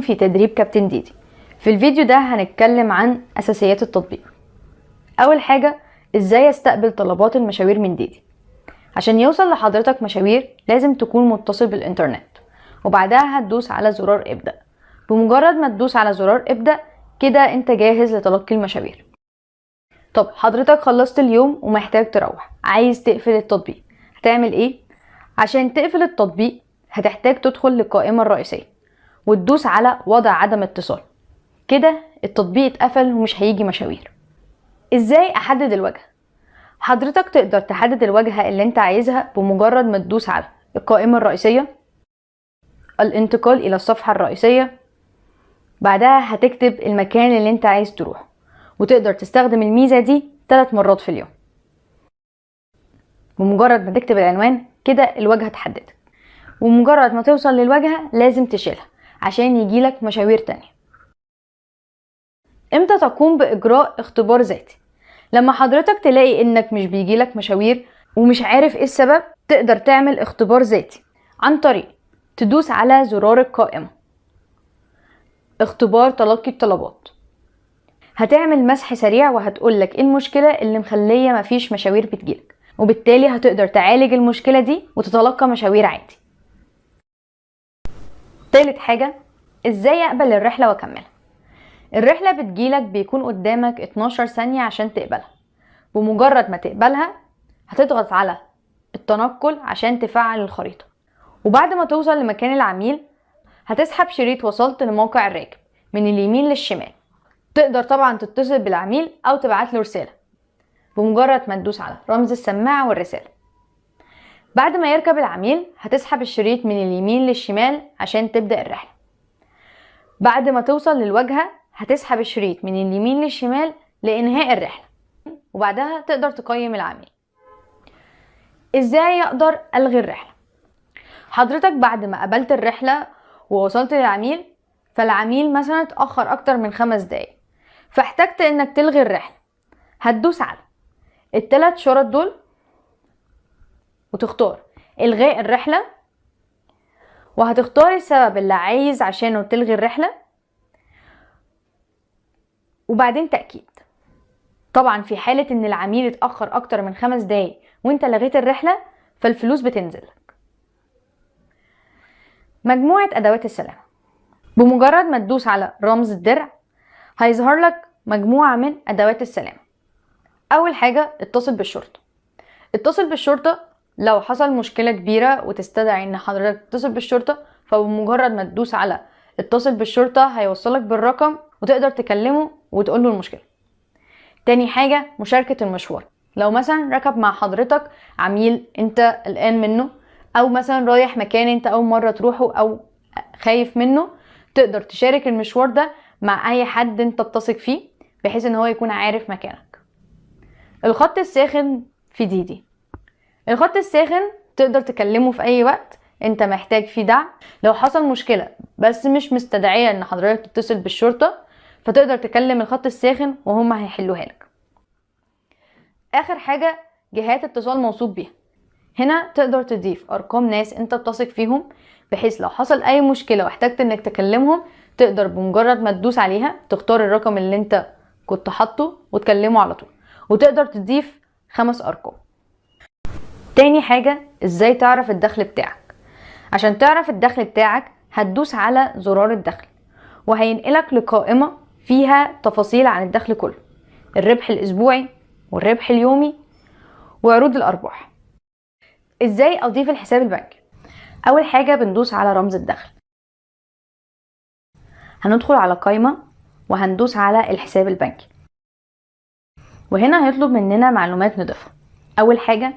في تدريب كابتن ديدي. في الفيديو ده هنتكلم عن أساسيات التطبيق. أول حاجة إزاي أستقبل طلبات المشاوير من ديدي. عشان يوصل لحضرتك مشاوير لازم تكون متصل بالإنترنت. وبعدها هتدوس على زرار إبدأ. بمجرد ما تدوس على زرار إبدأ كده أنت جاهز لتلقي المشاوير. طب حضرتك خلصت اليوم ومحتاج تروح. عايز تقفل التطبيق. هتعمل إيه؟ عشان تقفل التطبيق هتحتاج تدخل للقائمة الرئيسية. وتدوس على وضع عدم اتصال. كده التطبيق اتقفل ومش هيجي مشاوير. إزاي أحدد الوجهة حضرتك تقدر تحدد الواجهة اللي أنت عايزها بمجرد ما تدوس على القائمة الرئيسية الانتقال إلى الصفحة الرئيسية بعدها هتكتب المكان اللي أنت عايز تروح وتقدر تستخدم الميزة دي ثلاث مرات في اليوم. بمجرد ما تكتب العنوان كده الواجهة اتحددت ومجرد ما توصل للواجهة لازم تشيلها. عشان يجيلك مشاوير تانية. إمتى تقوم بإجراء اختبار ذاتي؟ لما حضرتك تلاقي إنك مش بيجيلك مشاوير ومش عارف إيه السبب تقدر تعمل اختبار ذاتي عن طريق تدوس على زرار القائمة. اختبار تلقي الطلبات. هتعمل مسح سريع وهتقولك إيه المشكلة اللي مخلية مفيش مشاوير بتجيلك وبالتالي هتقدر تعالج المشكلة دي وتتلقى مشاوير عادي. تالت حاجة إزاي أقبل الرحلة وأكملها؟ الرحلة بتجيلك بيكون قدامك 12 ثانية عشان تقبلها. بمجرد ما تقبلها هتضغط على التنقل عشان تفعل الخريطة. وبعد ما توصل لمكان العميل هتسحب شريط وصلت لموقع الراكب من اليمين للشمال. تقدر طبعا تتصل بالعميل أو تبعت له رسالة. بمجرد ما تدوس على رمز السماعة والرسالة. بعد ما يركب العميل هتسحب الشريط من اليمين للشمال عشان تبدأ الرحلة. بعد ما توصل للواجهة هتسحب الشريط من اليمين للشمال لإنهاء الرحلة وبعدها تقدر تقيم العميل. إزاي أقدر ألغي الرحلة؟ حضرتك بعد ما قبلت الرحلة ووصلت للعميل فالعميل مثلا اتأخر أكتر من خمس دقايق فاحتجت إنك تلغي الرحلة. هتدوس على التلات شرط دول وتختار. الغاء الرحلة. وهتختار السبب اللي عايز عشانه تلغي الرحلة. وبعدين تأكيد. طبعا في حالة إن العميل اتأخر أكتر من خمس دقايق وإنت لغيت الرحلة فالفلوس بتنزل. لك مجموعة أدوات السلامة. بمجرد ما تدوس على رمز الدرع هيظهر لك مجموعة من أدوات السلامة. أول حاجة اتصل بالشرطة. اتصل بالشرطة لو حصل مشكلة كبيرة وتستدعي إن حضرتك تتصل بالشرطة فبمجرد ما تدوس على اتصل بالشرطة هيوصلك بالرقم وتقدر تكلمه وتقول له المشكلة. تاني حاجة مشاركة المشوار. لو مثلا ركب مع حضرتك عميل أنت قلقان منه أو مثلا رايح مكان أنت أول مرة تروحه أو خايف منه تقدر تشارك المشوار ده مع أي حد أنت بتثق فيه بحيث إن هو يكون عارف مكانك. الخط الساخن في ديدي الخط الساخن تقدر تكلمه في أي وقت أنت محتاج فيه دعم. لو حصل مشكلة بس مش مستدعية إن حضرتك تتصل بالشرطة فتقدر تكلم الخط الساخن وهم هيحلوها لك. آخر حاجة جهات اتصال موثوق بيها. هنا تقدر تضيف أرقام ناس أنت بتثق فيهم بحيث لو حصل أي مشكلة واحتجت إنك تكلمهم تقدر بمجرد ما تدوس عليها تختار الرقم اللي أنت كنت حاطه وتكلمه على طول. وتقدر تضيف خمس أرقام. تاني حاجة إزاي تعرف الدخل بتاعك؟ عشان تعرف الدخل بتاعك هتدوس على زرار الدخل وهينقلك لقائمة فيها تفاصيل عن الدخل كله الربح الأسبوعي والربح اليومي وعروض الأرباح. إزاي أضيف الحساب البنكي؟ أول حاجة بندوس على رمز الدخل. هندخل على قائمة وهندوس على الحساب البنكي وهنا هيطلب مننا معلومات نضيفها أول حاجة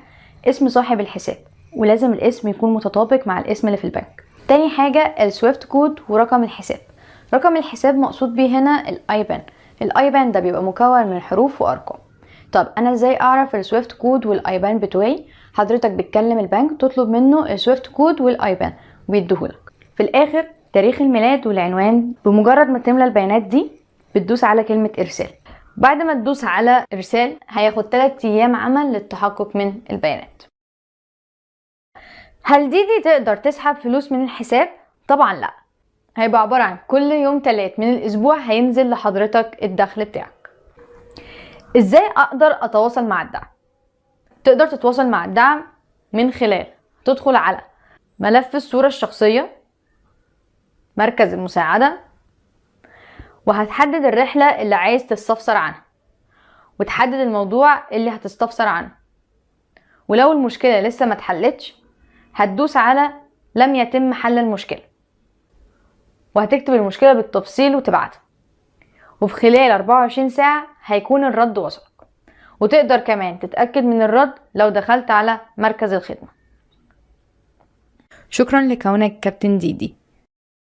اسم صاحب الحساب ولازم الاسم يكون متطابق مع الاسم اللي في البنك. تاني حاجة ال SWIFT code ورقم الحساب. رقم الحساب مقصود بيه هنا ال IBAN ال IBAN ده بيبقى مكون من حروف وأرقام. طب أنا إزاي أعرف ال SWIFT code وال IBAN بتوعي؟ حضرتك بتكلم البنك تطلب منه ال SWIFT code وال IBAN ويديهولك في الآخر تاريخ الميلاد والعنوان. بمجرد ما تملى البيانات دي بتدوس على كلمة إرسال. بعد ما تدوس على ارسال هياخد 3 أيام عمل للتحقق من البيانات. هل ديدي تقدر تسحب فلوس من الحساب؟ طبعا لا. هيبقى عبارة عن كل يوم تلات من الأسبوع هينزل لحضرتك الدخل بتاعك. إزاي أقدر أتواصل مع الدعم؟ تقدر تتواصل مع الدعم من خلال تدخل على ملف الصورة الشخصية مركز المساعدة وهتحدد الرحلة اللي عايز تستفسر عنها. وتحدد الموضوع اللي هتستفسر عنه. ولو المشكلة لسه ما اتحلتش هتدوس على لم يتم حل المشكلة. وهتكتب المشكلة بالتفصيل وتبعتها. وفي خلال 24 ساعة هيكون الرد وصلك. وتقدر كمان تتأكد من الرد لو دخلت على مركز الخدمة. شكرا لكونك كابتن ديدي.